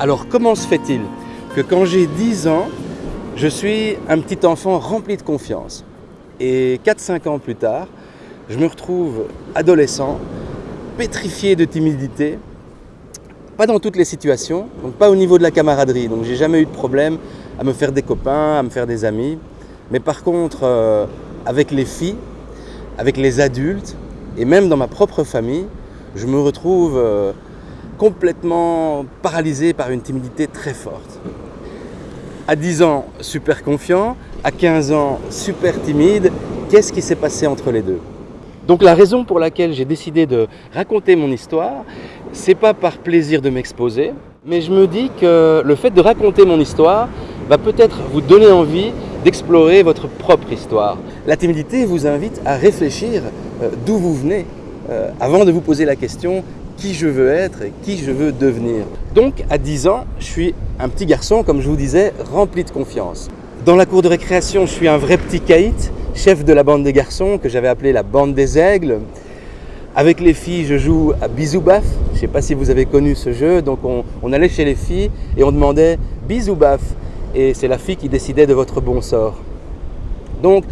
Alors comment se fait-il que quand j'ai 10 ans, je suis un petit enfant rempli de confiance et 4-5 ans plus tard, je me retrouve adolescent, pétrifié de timidité, pas dans toutes les situations, donc pas au niveau de la camaraderie, donc j'ai jamais eu de problème à me faire des copains, à me faire des amis, mais par contre euh, avec les filles, avec les adultes et même dans ma propre famille, je me retrouve euh, complètement paralysé par une timidité très forte. À 10 ans, super confiant, à 15 ans, super timide, qu'est-ce qui s'est passé entre les deux? Donc la raison pour laquelle j'ai décidé de raconter mon histoire, c'est pas par plaisir de m'exposer, mais je me dis que le fait de raconter mon histoire va peut-être vous donner envie d'explorer votre propre histoire. La timidité vous invite à réfléchir euh, d'où vous venez euh, avant de vous poser la question qui je veux être et qui je veux devenir. Donc à 10 ans, je suis un petit garçon, comme je vous disais, rempli de confiance. Dans la cour de récréation, je suis un vrai petit caït, chef de la bande des garçons que j'avais appelé la bande des aigles. Avec les filles, je joue à bisou baf. Je ne sais pas si vous avez connu ce jeu. Donc on, allait chez les filles et on demandait bisou baf. Et c'est la fille qui décidait de votre bon sort. Donc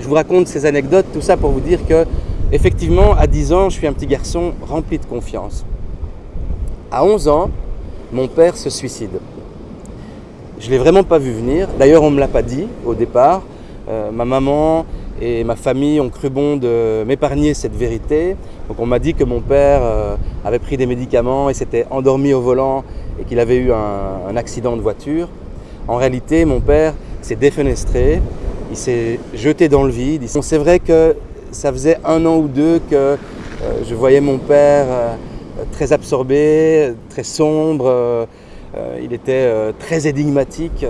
je vous raconte ces anecdotes, tout ça pour vous dire que Effectivement, à 10 ans, je suis un petit garçon rempli de confiance. À 11 ans, mon père se suicide. Je ne l'ai vraiment pas vu venir. D'ailleurs, on ne me l'a pas dit au départ. Euh, ma maman et ma famille ont cru bon de m'épargner cette vérité. Donc on m'a dit que mon père euh, avait pris des médicaments et s'était endormi au volant et qu'il avait eu un, un, accident de voiture. En réalité, mon père s'est défenestré, il s'est jeté dans le vide. C'est vrai que ça faisait un an ou deux que euh, je voyais mon père euh, très absorbé, très sombre, euh, il était très énigmatique.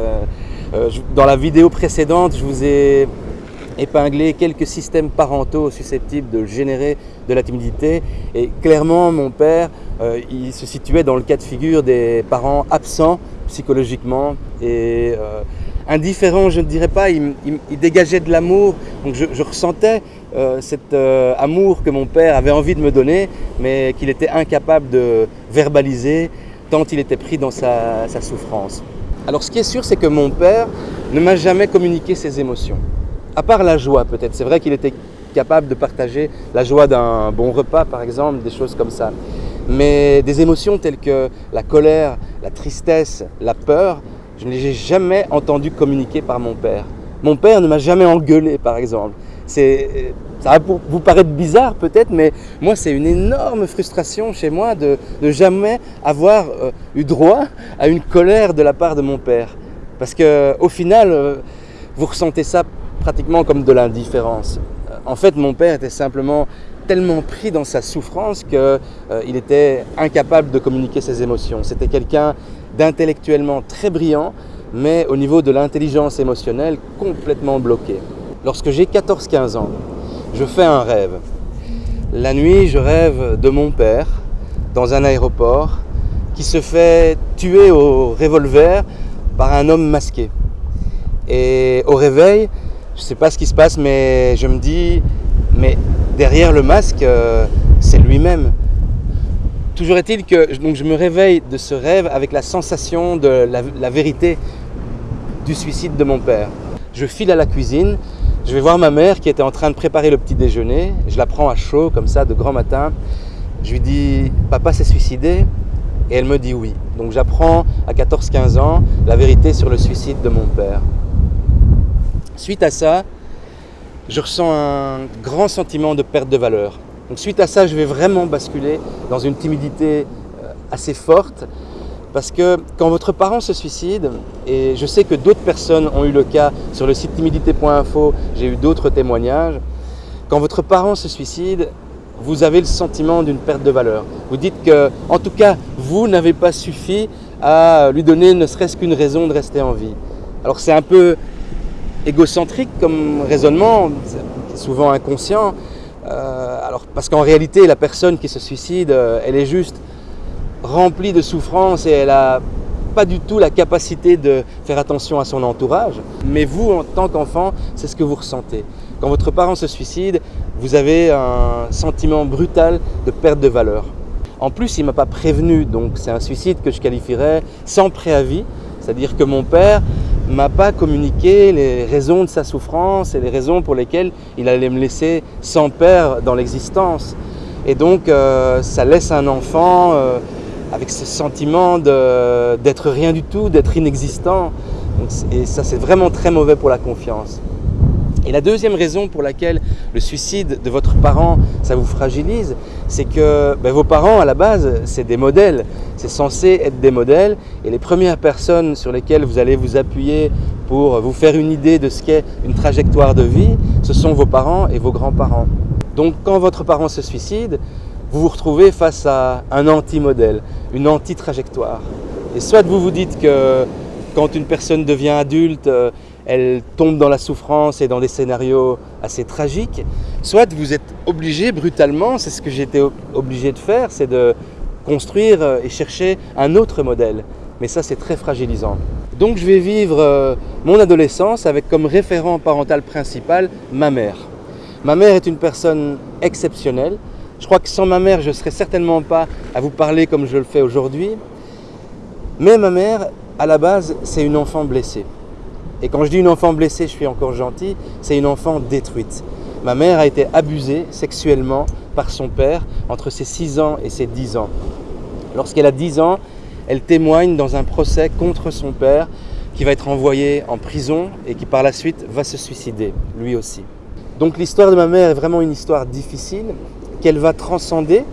dans la vidéo précédente, je vous ai épinglé quelques systèmes parentaux susceptibles de générer de la timidité. Et clairement, mon père, il se situait dans le cas de figure des parents absents psychologiquement et indifférents, je ne dirais pas, il, dégageait de l'amour. Donc je ressentais euh, cet euh, amour que mon père avait envie de me donner, mais qu'il était incapable de verbaliser tant il était pris dans sa, souffrance. Alors ce qui est sûr, c'est que mon père ne m'a jamais communiqué ses émotions. À part la joie peut-être. C'est vrai qu'il était capable de partager la joie d'un bon repas par exemple, des choses comme ça. Mais des émotions telles que la colère, la tristesse, la peur, je ne les ai jamais entendu communiquer par mon père. Mon père ne m'a jamais engueulé par exemple. C'est, ça va vous paraître bizarre peut-être, mais moi c'est une énorme frustration chez moi de, jamais avoir euh, eu droit à une colère de la part de mon père. Parce qu'au final, euh, vous ressentez ça pratiquement comme de l'indifférence. En fait, mon père était simplement tellement pris dans sa souffrance qu'il euh, était incapable de communiquer ses émotions. C'était quelqu'un d'intellectuellement très brillant, mais au niveau de l'intelligence émotionnelle complètement bloqué. Lorsque j'ai 14-15 ans, je fais un rêve. La nuit, je rêve de mon père dans un aéroport qui se fait tuer au revolver par un homme masqué. Et au réveil, je sais pas ce qui se passe, mais je me dis, mais derrière le masque, euh, c'est lui-même. Toujours est-il que je me réveille de ce rêve avec la sensation de la vérité du suicide de mon père. Je file à la cuisine, je vais voir ma mère qui était en train de préparer le petit déjeuner. Je la prends à chaud, comme ça, de grand matin. Je lui dis Papa s'est suicidé? Et elle me dit oui. Donc j'apprends à 14-15 ans la vérité sur le suicide de mon père. Suite à ça, je ressens un grand sentiment de perte de valeur. Donc suite à ça, je vais vraiment basculer dans une timidité euh, assez forte parce que quand votre parent se suicide, et je sais que d'autres personnes ont eu le cas sur le site timidité.info, j'ai eu d'autres témoignages, quand votre parent se suicide, vous avez le sentiment d'une perte de valeur. Vous dites que, en tout cas, vous n'avez pas suffi à lui donner ne serait-ce qu'une raison de rester en vie. Alors c'est un peu égocentrique comme raisonnement, souvent inconscient, euh, alors, parce qu'en réalité, la personne qui se suicide, euh, elle est juste remplie de souffrance et elle n'a pas du tout la capacité de faire attention à son entourage. Mais vous, en tant qu'enfant, c'est ce que vous ressentez. quand votre parent se suicide, vous avez un sentiment brutal de perte de valeur. En plus, il ne m'a pas prévenu, donc c'est un suicide que je qualifierais sans préavis, c'est-à-dire que mon père m'a pas communiqué les raisons de sa souffrance et les raisons pour lesquelles il allait me laisser sans père dans l'existence. Et donc, euh, ça laisse un enfant euh, avec ce sentiment d'être rien du tout, d'être inexistant. et ça, c'est vraiment très mauvais pour la confiance. Et la deuxième raison pour laquelle le suicide de votre parent, ça vous fragilise, c'est que ben, vos parents, à la base, c'est des modèles. C'est censé être des modèles. Et les premières personnes sur lesquelles vous allez vous appuyer pour vous faire une idée de ce qu'est une trajectoire de vie, ce sont vos parents et vos grands-parents. Donc quand votre parent se suicide, vous vous retrouvez face à un anti-modèle, une anti-trajectoire. Et soit vous vous dites que quand une personne devient adulte, euh, elle tombe dans la souffrance et dans des scénarios assez tragiques, soit vous êtes obligé brutalement, c'est ce que j'étais obligé de faire, c'est de construire euh, et chercher un autre modèle. Mais ça, c'est très fragilisant. Donc je vais vivre euh, mon adolescence avec comme référent parental principal ma mère. Ma mère est une personne exceptionnelle. Je crois que sans ma mère, je ne serais certainement pas à vous parler comme je le fais aujourd'hui. Mais ma mère, à la base, c'est une enfant blessée. Et quand je dis une enfant blessée, je suis encore gentil, c'est une enfant détruite. Ma mère a été abusée sexuellement par son père entre ses 6 ans et ses 10 ans. Lorsqu'elle a 10 ans, elle témoigne dans un procès contre son père qui va être envoyé en prison et qui par la suite va se suicider, lui aussi. Donc l'histoire de ma mère est vraiment une histoire difficile qu'elle va transcender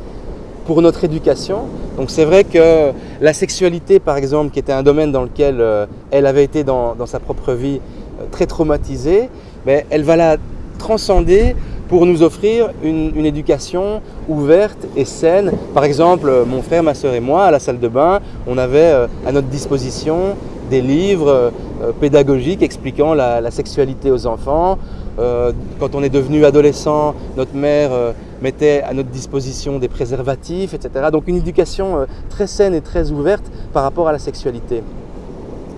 pour notre éducation. Donc c'est vrai que la sexualité, par exemple, qui était un domaine dans lequel euh, elle avait été dans, sa propre vie euh, très traumatisée, mais elle va la transcender pour nous offrir une, éducation ouverte et saine. Par exemple, mon frère, ma soeur et moi, à la salle de bain, on avait euh, à notre disposition des livres pédagogiques expliquant la, sexualité aux enfants. Quand on est devenu adolescent, notre mère mettait à notre disposition des préservatifs, etc. Donc une éducation euh, très saine et très ouverte par rapport à la sexualité.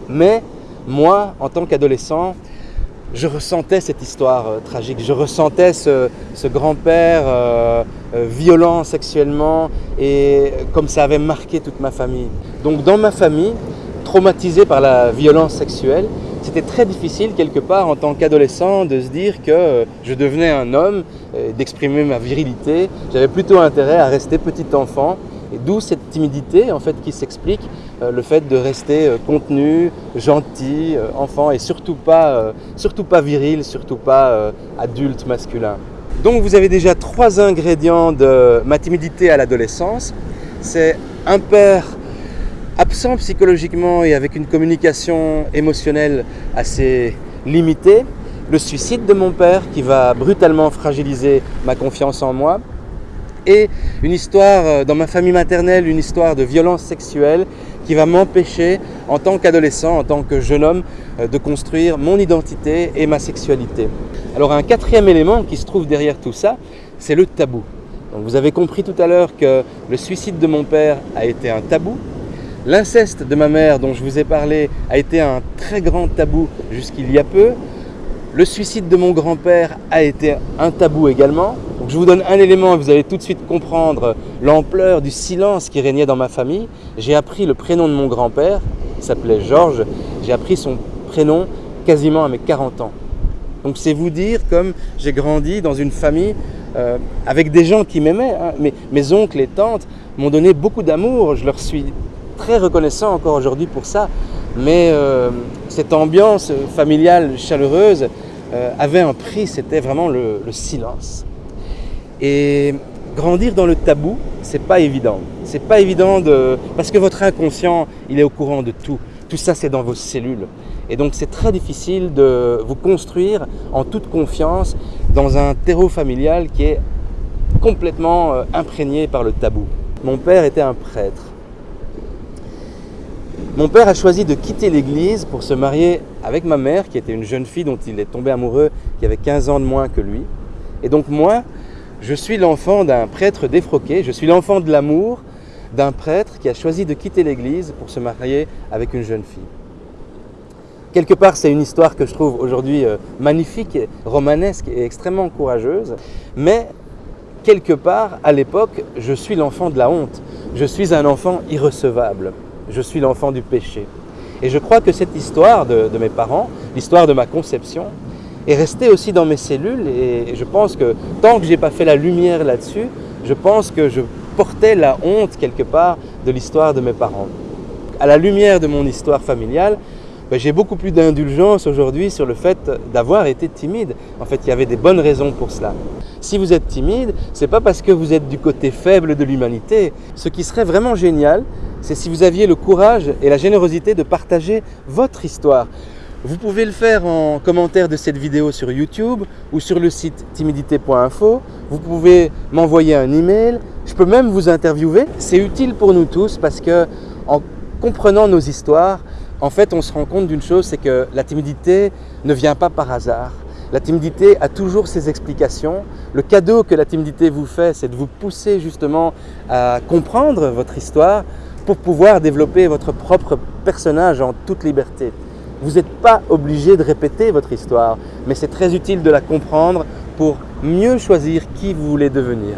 Mais moi, en tant qu'adolescent, je ressentais cette histoire euh, tragique, je ressentais ce, grand-père euh, violent sexuellement et comme ça avait marqué toute ma famille. Donc dans ma famille, traumatisée par la violence sexuelle, c'était très difficile quelque part en tant qu'adolescent de se dire que je devenais un homme, euh, d'exprimer ma virilité. J'avais plutôt intérêt à rester petit enfant et d'où cette timidité en fait qui s'explique, euh, le fait de rester euh, contenu, gentil, enfant et surtout pas, surtout pas viril, surtout pas adulte masculin. Donc vous avez déjà trois ingrédients de ma timidité à l'adolescence. C'est un père absent psychologiquement et avec une communication émotionnelle assez limitée, le suicide de mon père qui va brutalement fragiliser ma confiance en moi, et une histoire euh, dans ma famille maternelle, une histoire de violence sexuelle qui va m'empêcher en tant qu'adolescent, en tant que jeune homme, euh, de construire mon identité et ma sexualité. Alors un quatrième élément qui se trouve derrière tout ça, c'est le tabou. vous avez compris tout à l'heure que le suicide de mon père a été un tabou, L'inceste de ma mère dont je vous ai parlé a été un très grand tabou jusqu'il y a peu. Le suicide de mon grand-père a été un tabou également. Je vous donne un élément et vous allez tout de suite comprendre l'ampleur du silence qui régnait dans ma famille. J'ai appris le prénom de mon grand-père, il s'appelait Georges. J'ai appris son prénom quasiment à mes 40 ans. Donc c'est vous dire comme j'ai grandi dans une famille euh, avec des gens qui m'aimaient. Hein. Mes, mes oncles et tantes m'ont donné beaucoup d'amour. Je leur suis très reconnaissant encore aujourd'hui pour ça. Mais euh, cette ambiance familiale chaleureuse euh, avait un prix, c'était vraiment le, silence. Et grandir dans le tabou, c'est pas évident. C'est pas évident de parce que votre inconscient, il est au courant de tout. Tout ça, c'est dans vos cellules. Et donc, c'est très difficile de vous construire en toute confiance dans un terreau familial qui est complètement euh, imprégné par le tabou. Mon père était un prêtre. Mon père a choisi de quitter l'église pour se marier avec ma mère, qui était une jeune fille dont il est tombé amoureux, qui avait 15 ans de moins que lui. Et donc moi, je suis l'enfant d'un prêtre défroqué, je suis l'enfant de l'amour d'un prêtre qui a choisi de quitter l'église pour se marier avec une jeune fille. Quelque part, c'est une histoire que je trouve aujourd'hui euh, magnifique, romanesque et extrêmement courageuse. Mais quelque part, à l'époque, je suis l'enfant de la honte. Je suis un enfant irrecevable. Je suis l'enfant du péché. Et je crois que cette histoire de, mes parents, l'histoire de ma conception, est restée aussi dans mes cellules et je pense que tant que je n'ai pas fait la lumière là-dessus, je pense que je portais la honte quelque part de l'histoire de mes parents. À la lumière de mon histoire familiale, ben, j'ai beaucoup plus d'indulgence aujourd'hui sur le fait d'avoir été timide. En fait, il y avait des bonnes raisons pour cela. Si vous êtes timide, ce n'est pas parce que vous êtes du côté faible de l'humanité. Ce qui serait vraiment génial, c'est si vous aviez le courage et la générosité de partager votre histoire. Vous pouvez le faire en commentaire de cette vidéo sur YouTube ou sur le site timidité.info. Vous pouvez m'envoyer un email. Je peux même vous interviewer. C'est utile pour nous tous parce que en comprenant nos histoires, en fait, on se rend compte d'une chose, c'est que la timidité ne vient pas par hasard. La timidité a toujours ses explications. Le cadeau que la timidité vous fait, c'est de vous pousser justement à comprendre votre histoire pour pouvoir développer votre propre personnage en toute liberté. Vous n'êtes pas obligé de répéter votre histoire, mais c'est très utile de la comprendre pour mieux choisir qui vous voulez devenir.